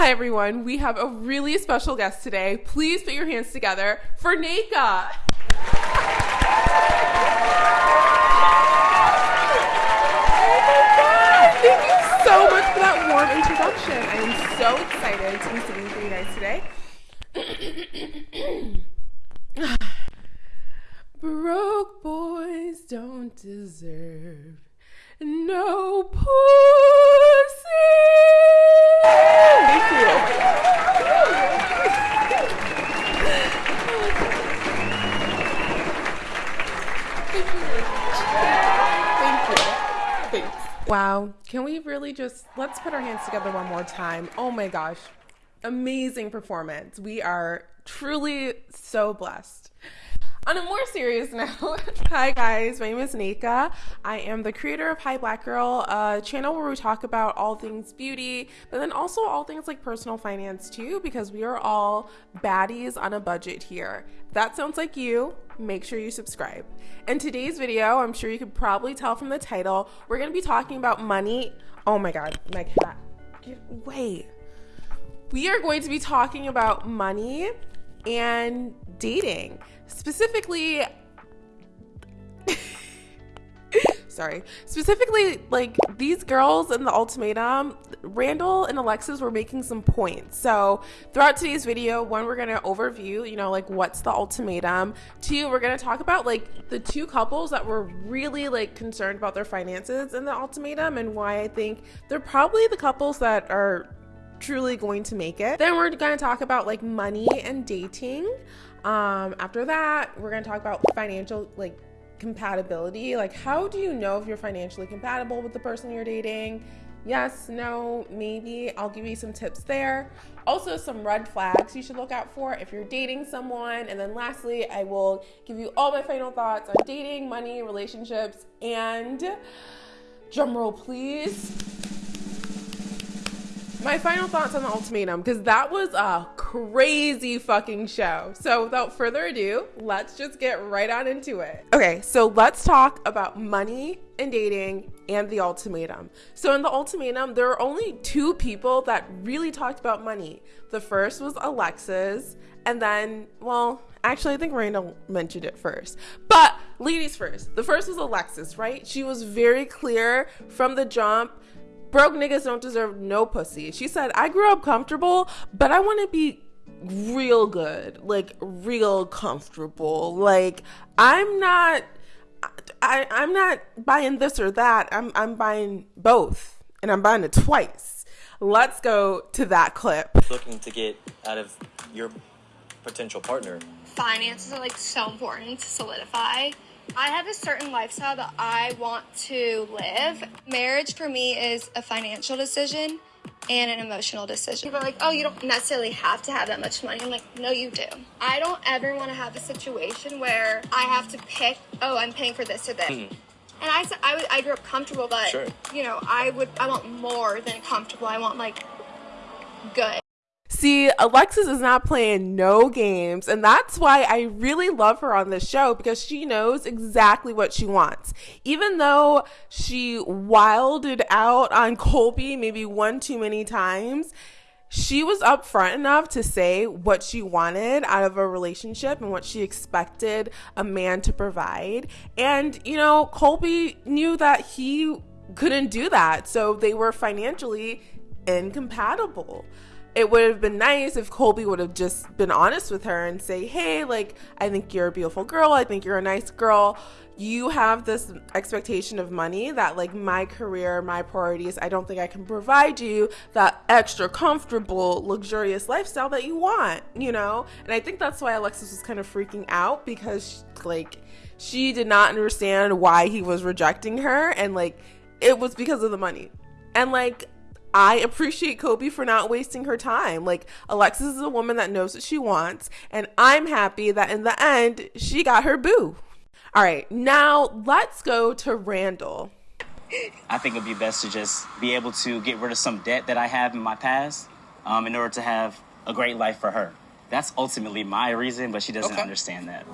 Hi, everyone. We have a really special guest today. Please put your hands together for Nneka. Thank you so much for that warm introduction. I am so excited to be sitting for you guys today. Broke boys don't deserve no pussy. Wow. Can we really just let's put our hands together one more time? Oh my gosh. Amazing performance. We are truly so blessed. On a more serious note, hi guys, my name is Nika. I am the creator of Hi Black Girl, a channel where we talk about all things beauty, but then also all things like personal finance too, because we are all baddies on a budget here. If that sounds like you, make sure you subscribe. In today's video, I'm sure you could probably tell from the title, we're gonna be talking about money. Oh my god, my cat. Get away. We are going to be talking about money and dating. Specifically, sorry, specifically like these girls in the ultimatum, Randall and Alexis were making some points. So throughout today's video, one, we're gonna overview, you know, like what's the ultimatum. Two, we're gonna talk about like the two couples that were really like concerned about their finances in the ultimatum and why I think they're probably the couples that are truly going to make it. Then we're going to talk about like money and dating. Um, after that, we're going to talk about financial like compatibility. Like, how do you know if you're financially compatible with the person you're dating? Yes, no, maybe. I'll give you some tips there. Also, some red flags you should look out for if you're dating someone. And then lastly, I will give you all my final thoughts on dating, money, relationships, and drumroll please my final thoughts on the ultimatum because that was a crazy fucking show. So, without further ado, let's just get right on into it. Okay, so let's talk about money and dating and the ultimatum. So, in the ultimatum, there are only two people that really talked about money. The first was Alexis, and then, well, actually, I think Randall mentioned it first. But ladies first. The first was Alexis, right? She was very clear from the jump broke niggas don't deserve no pussy. She said, I grew up comfortable, but I want to be real good, like real comfortable. Like I'm not I I'm not buying this or that. I'm I'm buying both and I'm buying it twice. Let's go to that clip. Looking to get out of your potential partner. Finances are like so important to solidify I have a certain lifestyle that I want to live. Marriage for me is a financial decision and an emotional decision. People are like, oh, you don't necessarily have to have that much money. I'm like, no, you do. I don't ever want to have a situation where I have to pick, oh, I'm paying for this or this. Mm-hmm. And I, I, I grew up comfortable, but, sure. you know, I would, I want more than comfortable. I want like good. See, Alexis is not playing no games, and that's why I really love her on this show because she knows exactly what she wants. Even though she wilded out on Colby maybe one too many times, she was upfront enough to say what she wanted out of a relationship and what she expected a man to provide. And, you know, Colby knew that he couldn't do that. So they were financially incompatible it would have been nice if Colby would have just been honest with her and say, "Hey, like I think you're a beautiful girl. I think you're a nice girl. You have this expectation of money that like my career, my priorities, I don't think I can provide you that extra comfortable, luxurious lifestyle that you want, you know?" And I think that's why Alexis was kind of freaking out because like she did not understand why he was rejecting her and like it was because of the money. And like I appreciate Colby for not wasting her time. Like, Alexis is a woman that knows what she wants, and I'm happy that in the end, she got her boo. All right, now let's go to Randall. I think it'd be best to just be able to get rid of some debt that I have in my past um, in order to have a great life for her. That's ultimately my reason, but she doesn't okay. understand that.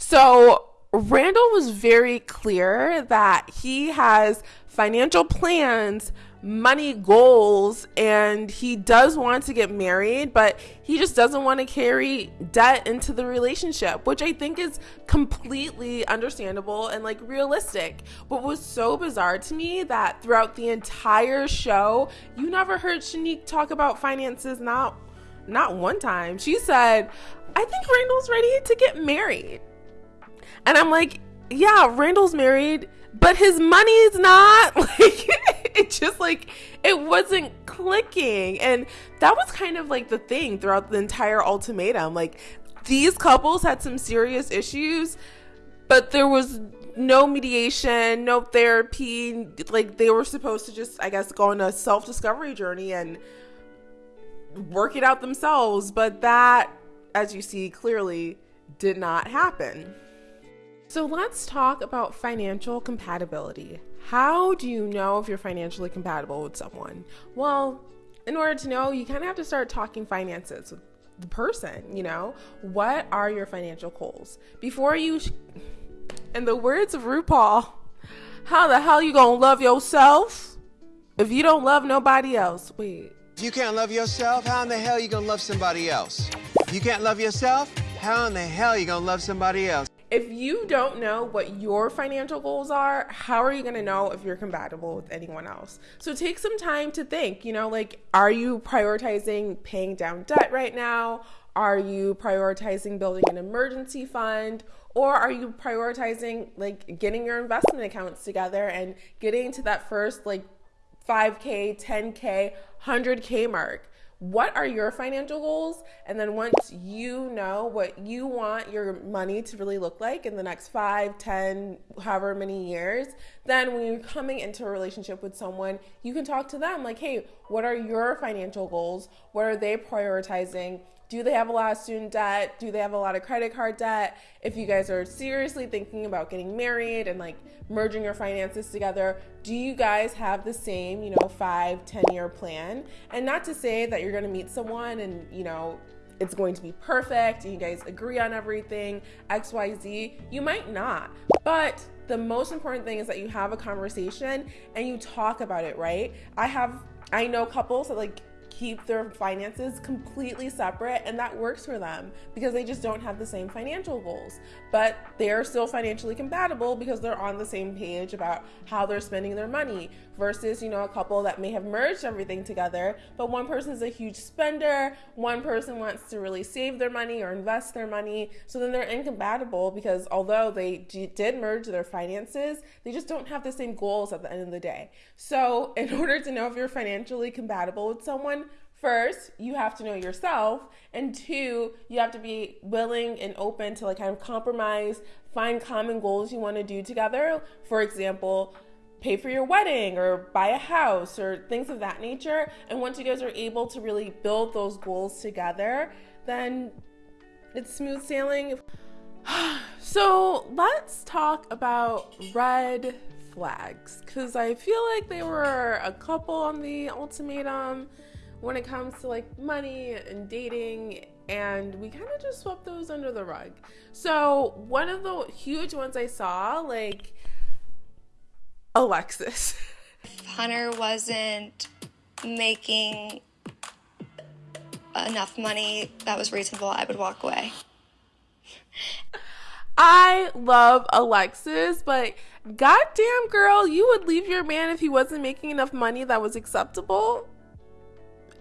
So, Randall was very clear that he has financial plans money goals and he does want to get married, but he just doesn't want to carry debt into the relationship, which I think is completely understandable and like realistic. What was so bizarre to me that throughout the entire show, you never heard Shanique talk about finances, not not one time. She said, I think Randall's ready to get married. And I'm like, yeah, Randall's married, but his money's not. Like, it just like, it wasn't clicking. And that was kind of like the thing throughout the entire ultimatum. Like, these couples had some serious issues, but there was no mediation, no therapy. Like, they were supposed to just, I guess, go on a self discovery journey and work it out themselves. But that, as you see clearly, did not happen. So let's talk about financial compatibility. How do you know if you're financially compatible with someone? Well, in order to know, you kind of have to start talking finances with the person, you know? What are your financial goals? Before you, sh- in the words of RuPaul, how the hell you gonna love yourself if you don't love nobody else? Wait. If you can't love yourself, how in the hell you gonna love somebody else? If you can't love yourself, how in the hell you gonna love somebody else? If you don't know what your financial goals are, how are you going to know if you're compatible with anyone else? So take some time to think, you know, like, are you prioritizing paying down debt right now? Are you prioritizing building an emergency fund? Or are you prioritizing like getting your investment accounts together and getting to that first like 5K, 10K, 100K mark? What are your financial goals? And then once you know what you want your money to really look like in the next five, ten, however many years, then when you're coming into a relationship with someone, you can talk to them like, hey, what are your financial goals? What are they prioritizing? Do they have a lot of student debt? Do they have a lot of credit card debt? If you guys are seriously thinking about getting married and like merging your finances together, do you guys have the same, you know, five, 10 year plan? And not to say that you're gonna meet someone and, you know, it's going to be perfect and you guys agree on everything, XYZ. You might not. But the most important thing is that you have a conversation and you talk about it, right? I have I know couples that like keep their finances completely separate and that works for them because they just don't have the same financial goals. But they're still financially compatible because they're on the same page about how they're spending their money versus you know a couple that may have merged everything together. But one person is a huge spender. One person wants to really save their money or invest their money. So then they're incompatible because although they did merge their finances they just don't have the same goals at the end of the day. So in order to know if you're financially compatible with someone first you have to know yourself and two you have to be willing and open to like kind of compromise find common goals you want to do together for example pay for your wedding or buy a house or things of that nature. And once you guys are able to really build those goals together, then it's smooth sailing. so let's talk about red flags because I feel like there were a couple on the ultimatum when it comes to like money and dating and we kind of just swept those under the rug. So, one of the huge ones I saw, like, Alexis. Hunter wasn't making enough money that was reasonable, I would walk away. I love Alexis, but goddamn girl, you would leave your man if he wasn't making enough money that was acceptable?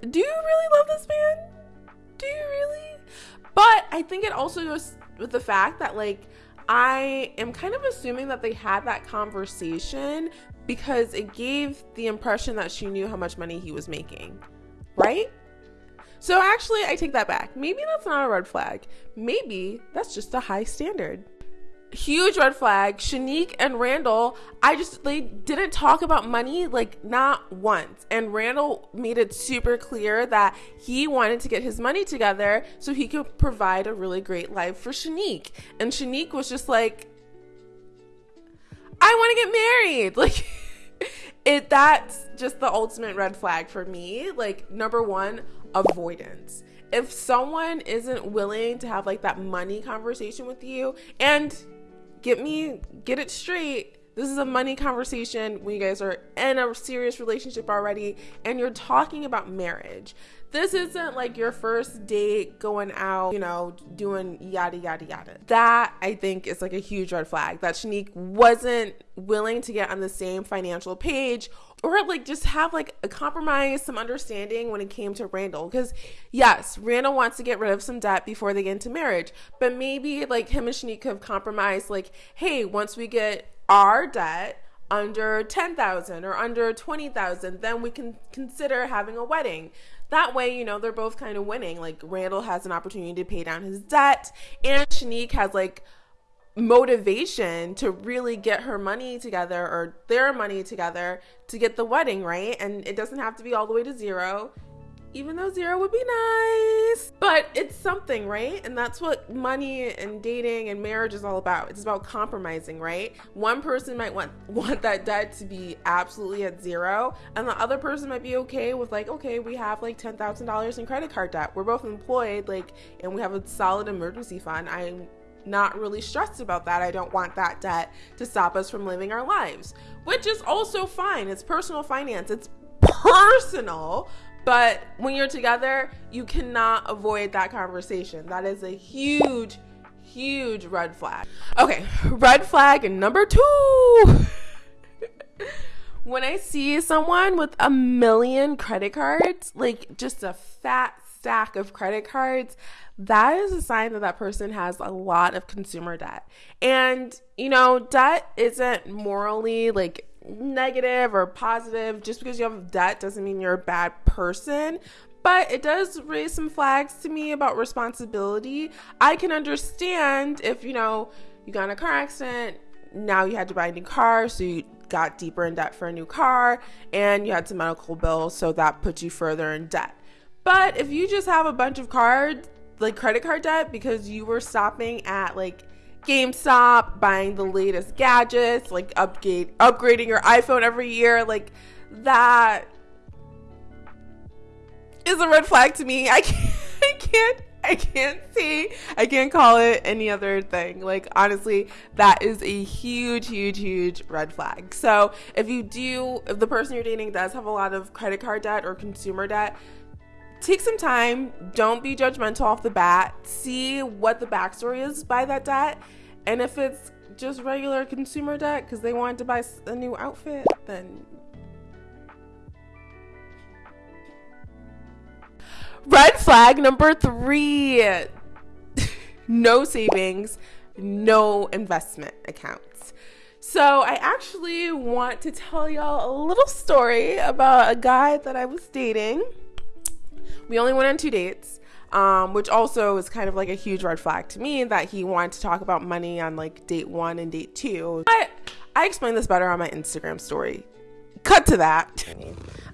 Do you really love this man? Do you really? But I think it also goes with the fact that like I am kind of assuming that they had that conversation because it gave the impression that she knew how much money he was making, right? So actually, I take that back. Maybe that's not a red flag. Maybe that's just a high standard huge red flag. Shanique and Randall, I just they didn't talk about money like not once. And Randall made it super clear that he wanted to get his money together so he could provide a really great life for Shanique. And Shanique was just like, I want to get married. Like it that's just the ultimate red flag for me. Like number 1, avoidance if someone isn't willing to have like that money conversation with you and get me get it straight This is a money conversation when you guys are in a serious relationship already and you're talking about marriage. This isn't like your first date going out, you know, doing yada, yada, yada. That I think is like a huge red flag that Shanique wasn't willing to get on the same financial page or like just have like a compromise, some understanding when it came to Randall. Because yes, Randall wants to get rid of some debt before they get into marriage, but maybe like him and Shanique have compromised, like, hey, once we get our debt under 10,000 or under 20,000, then we can consider having a wedding. That way, you know, they're both kind of winning. Like Randall has an opportunity to pay down his debt, and Shanique has like motivation to really get her money together or their money together to get the wedding, right? And it doesn't have to be all the way to zero even though zero would be nice. But it's something, right? And that's what money and dating and marriage is all about. It's about compromising, right? One person might want want that debt to be absolutely at zero, and the other person might be okay with like, okay, we have like ten thousand dollars in credit card debt. We're both employed, like, and we have a solid emergency fund. I'm not really stressed about that. I don't want that debt to stop us from living our lives, which is also fine. It's personal finance. It's personal but when you're together, you cannot avoid that conversation. That is a huge, huge red flag. Okay, red flag number two. when I see someone with a million credit cards, like just a fat stack of credit cards, that is a sign that that person has a lot of consumer debt. And, you know, debt isn't morally like negative or positive. Just because you have debt doesn't mean you're a bad person. But it does raise some flags to me about responsibility. I can understand if, you know, you got in a car accident, now you had to buy a new car, so you got deeper in debt for a new car, and you had some medical bills, so that puts you further in debt. But if you just have a bunch of cards, like credit card debt, because you were stopping at like GameStop, buying the latest gadgets, like upgrade upgrading your iPhone every year, like that is a red flag to me. I can't I can't I can't see. I can't call it any other thing. Like honestly, that is a huge, huge, huge red flag. So if you do, if the person you're dating does have a lot of credit card debt or consumer debt, take some time. Don't be judgmental off the bat. See what the backstory is by that debt. And if it's just regular consumer debt because they wanted to buy a new outfit, then. Red flag number three no savings, no investment accounts. So, I actually want to tell y'all a little story about a guy that I was dating. We only went on two dates, um, which also is kind of like a huge red flag to me that he wanted to talk about money on like date one and date two. But I explained this better on my Instagram story. Cut to that.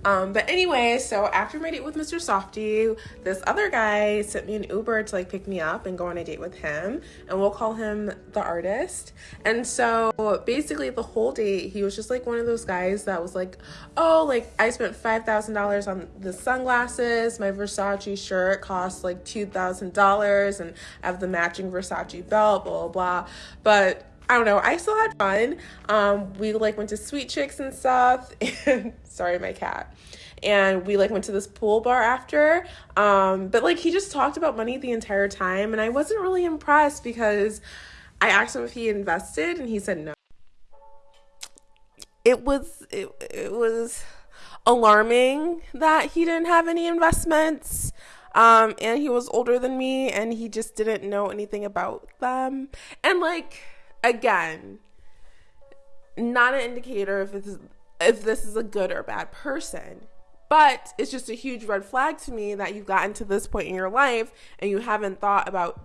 Um, but anyway, so after my date with Mr. Softy, this other guy sent me an Uber to like pick me up and go on a date with him, and we'll call him the artist. And so basically, the whole date, he was just like one of those guys that was like, "Oh, like I spent five thousand dollars on the sunglasses. My Versace shirt costs like two thousand dollars, and I have the matching Versace belt, blah blah blah." But I don't know. I still had fun. Um, we like went to Sweet Chicks and stuff. And sorry, my cat. And we like went to this pool bar after. Um, but like he just talked about money the entire time, and I wasn't really impressed because I asked him if he invested, and he said no. It was it, it was alarming that he didn't have any investments. Um, and he was older than me, and he just didn't know anything about them. And like again, not an indicator if it's if this is a good or bad person. But it's just a huge red flag to me that you've gotten to this point in your life and you haven't thought about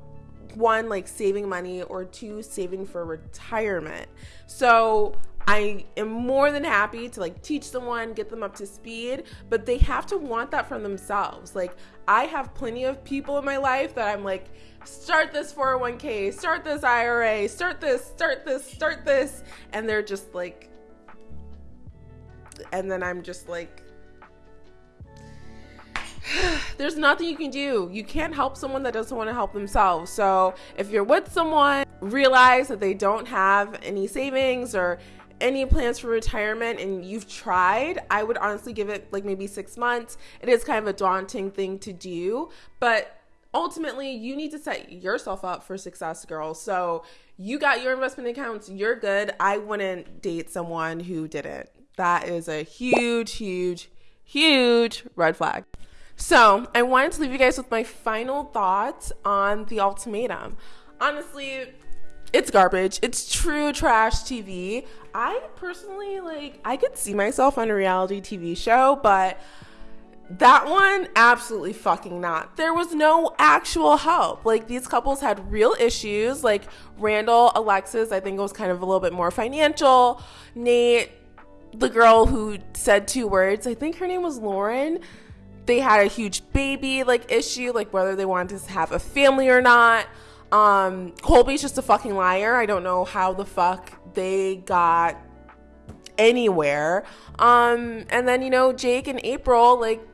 one like saving money or two saving for retirement. So I am more than happy to like teach someone, get them up to speed, but they have to want that from themselves. Like I have plenty of people in my life that I'm like start this 401k, start this IRA, start this, start this, start this. And they're just like, and then I'm just like, there's nothing you can do. You can't help someone that doesn't want to help themselves. So if you're with someone, realize that they don't have any savings or any plans for retirement and you've tried, I would honestly give it like maybe six months. It is kind of a daunting thing to do, but ultimately you need to set yourself up for success, girl. So you got your investment accounts, you're good. I wouldn't date someone who didn't. That is a huge, huge, huge red flag. So I wanted to leave you guys with my final thoughts on the ultimatum. Honestly, it's garbage. It's true trash TV. I personally like I could see myself on a reality TV show, but that one absolutely fucking not. There was no actual help. Like these couples had real issues. Like Randall, Alexis, I think it was kind of a little bit more financial. Nate, the girl who said two words, I think her name was Lauren. They had a huge baby like issue, like whether they wanted to have a family or not. Um, Colby's just a fucking liar. I don't know how the fuck they got anywhere. Um, and then you know Jake and April, like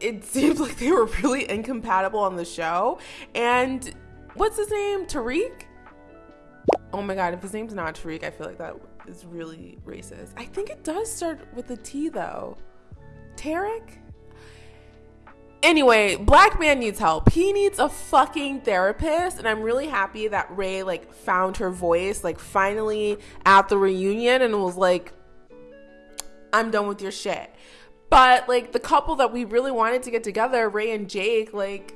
it seems like they were really incompatible on the show. And what's his name? Tariq. Oh my god, if his name's not Tariq, I feel like that is really racist. I think it does start with a T though. Tarek? Anyway, black man needs help. He needs a fucking therapist, and I'm really happy that Rae like found her voice like finally at the reunion and was like I'm done with your shit. But like the couple that we really wanted to get together, Rae and Jake, like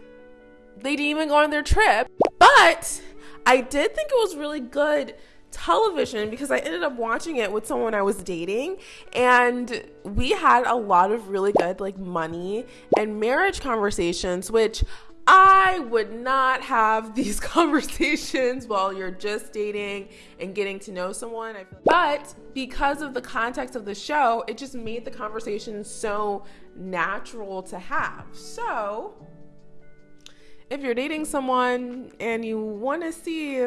they didn't even go on their trip. But I did think it was really good television because I ended up watching it with someone I was dating and we had a lot of really good like money and marriage conversations which I would not have these conversations while you're just dating and getting to know someone. But because of the context of the show, it just made the conversation so natural to have. So, if you're dating someone and you want to see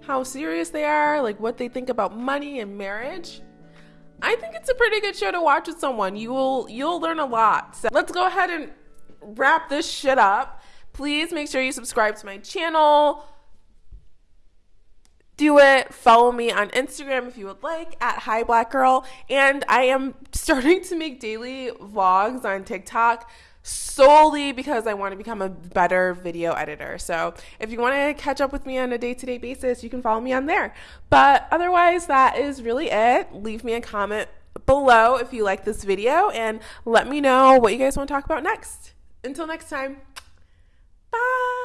how serious they are, like what they think about money and marriage, I think it's a pretty good show to watch with someone. You will you'll learn a lot. So let's go ahead and wrap this shit up. Please make sure you subscribe to my channel. Do it. Follow me on Instagram if you would like at Hi Black Girl. And I am starting to make daily vlogs on TikTok solely because I want to become a better video editor. So if you want to catch up with me on a day to day basis, you can follow me on there. But otherwise, that is really it. Leave me a comment below if you like this video and let me know what you guys want to talk about next. Until next time. Bye.